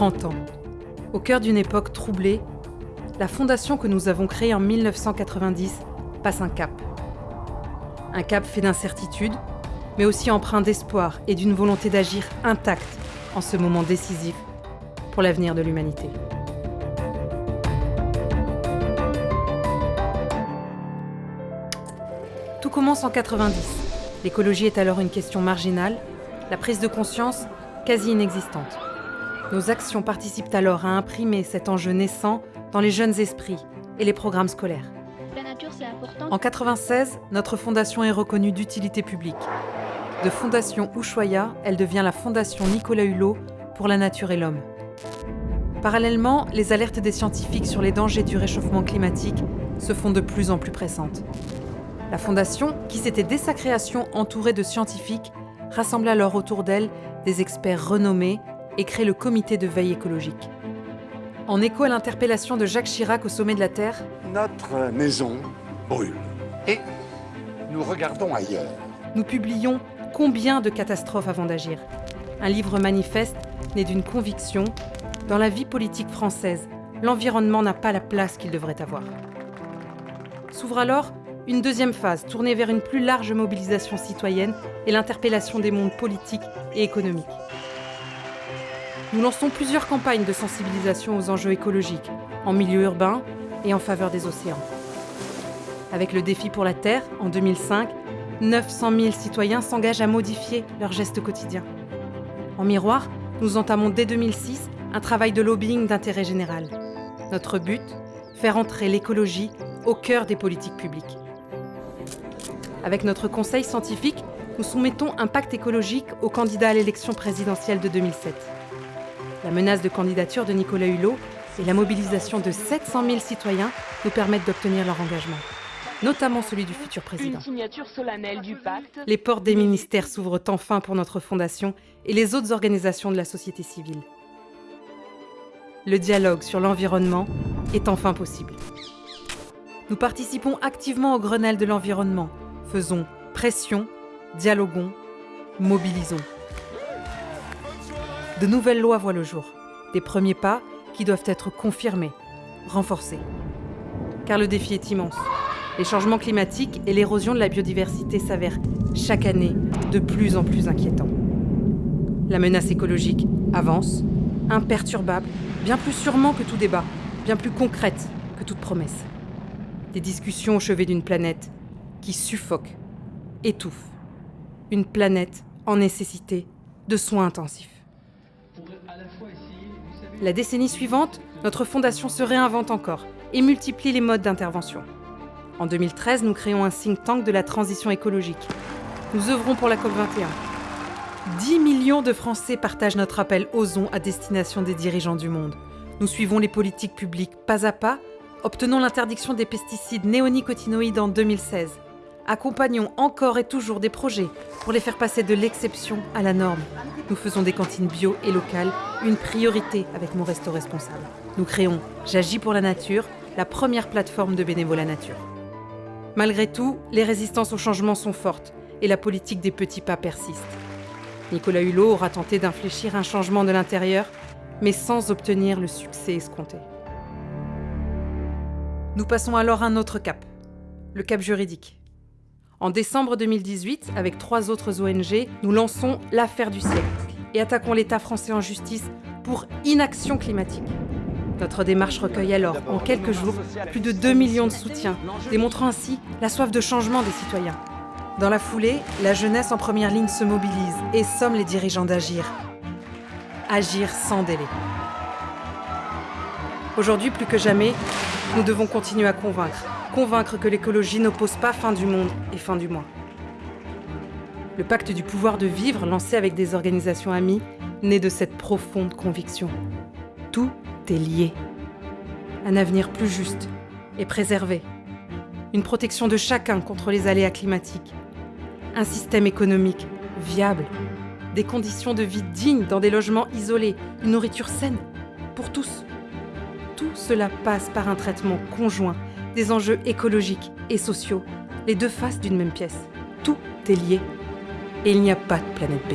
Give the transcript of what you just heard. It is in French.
30 ans. Au cœur d'une époque troublée, la fondation que nous avons créée en 1990 passe un cap. Un cap fait d'incertitudes, mais aussi empreint d'espoir et d'une volonté d'agir intacte en ce moment décisif pour l'avenir de l'humanité. Tout commence en 90. L'écologie est alors une question marginale, la prise de conscience quasi inexistante. Nos actions participent alors à imprimer cet enjeu naissant dans les jeunes esprits et les programmes scolaires. En 96, notre fondation est reconnue d'utilité publique. De Fondation Ushuaïa, elle devient la Fondation Nicolas Hulot pour la nature et l'homme. Parallèlement, les alertes des scientifiques sur les dangers du réchauffement climatique se font de plus en plus pressantes. La Fondation, qui s'était dès sa création entourée de scientifiques, rassemble alors autour d'elle des experts renommés et crée le comité de veille écologique. En écho à l'interpellation de Jacques Chirac au sommet de la Terre, Notre maison brûle. Et nous regardons ailleurs. nous publions Combien de catastrophes avant d'agir? Un livre manifeste né d'une conviction dans la vie politique française, l'environnement n'a pas la place qu'il devrait avoir. S'ouvre alors une deuxième phase tournée vers une plus large mobilisation citoyenne et l'interpellation des mondes politiques et économiques. Nous lançons plusieurs campagnes de sensibilisation aux enjeux écologiques, en milieu urbain et en faveur des océans. Avec le défi pour la Terre, en 2005, 900 000 citoyens s'engagent à modifier leurs gestes quotidiens. En miroir, nous entamons dès 2006 un travail de lobbying d'intérêt général. Notre but Faire entrer l'écologie au cœur des politiques publiques. Avec notre conseil scientifique, nous soumettons un pacte écologique aux candidats à l'élection présidentielle de 2007. La menace de candidature de Nicolas Hulot et la mobilisation de 700 000 citoyens nous permettent d'obtenir leur engagement, notamment celui du futur président. Une signature solennelle du pacte. Les portes des ministères s'ouvrent enfin pour notre fondation et les autres organisations de la société civile. Le dialogue sur l'environnement est enfin possible. Nous participons activement au Grenelle de l'environnement. Faisons pression, dialoguons, mobilisons. De nouvelles lois voient le jour. Des premiers pas qui doivent être confirmés, renforcés. Car le défi est immense. Les changements climatiques et l'érosion de la biodiversité s'avèrent chaque année de plus en plus inquiétants. La menace écologique avance, imperturbable, bien plus sûrement que tout débat, bien plus concrète que toute promesse. Des discussions au chevet d'une planète qui suffoque, étouffe. Une planète en nécessité de soins intensifs. La décennie suivante, notre fondation se réinvente encore et multiplie les modes d'intervention. En 2013, nous créons un think tank de la transition écologique. Nous œuvrons pour la COP21. 10 millions de Français partagent notre appel Osons à destination des dirigeants du monde. Nous suivons les politiques publiques pas à pas, obtenons l'interdiction des pesticides néonicotinoïdes en 2016. Accompagnons encore et toujours des projets pour les faire passer de l'exception à la norme. Nous faisons des cantines bio et locales une priorité avec mon resto responsable. Nous créons J'agis pour la nature, la première plateforme de bénévolat nature. Malgré tout, les résistances au changement sont fortes et la politique des petits pas persiste. Nicolas Hulot aura tenté d'infléchir un changement de l'intérieur, mais sans obtenir le succès escompté. Nous passons alors à un autre cap, le cap juridique. En décembre 2018, avec trois autres ONG, nous lançons l'affaire du siècle et attaquons l'État français en justice pour inaction climatique. Notre démarche recueille alors, en quelques jours, plus de 2 millions de soutiens, démontrant ainsi la soif de changement des citoyens. Dans la foulée, la jeunesse en première ligne se mobilise et somme les dirigeants d'agir. Agir sans délai. Aujourd'hui, plus que jamais, nous devons continuer à convaincre. Convaincre que l'écologie n'oppose pas fin du monde et fin du mois. Le pacte du pouvoir de vivre, lancé avec des organisations amies, naît de cette profonde conviction. Tout est lié. Un avenir plus juste et préservé. Une protection de chacun contre les aléas climatiques. Un système économique viable. Des conditions de vie dignes dans des logements isolés. Une nourriture saine pour tous. Tout cela passe par un traitement conjoint des enjeux écologiques et sociaux, les deux faces d'une même pièce. Tout est lié et il n'y a pas de planète B.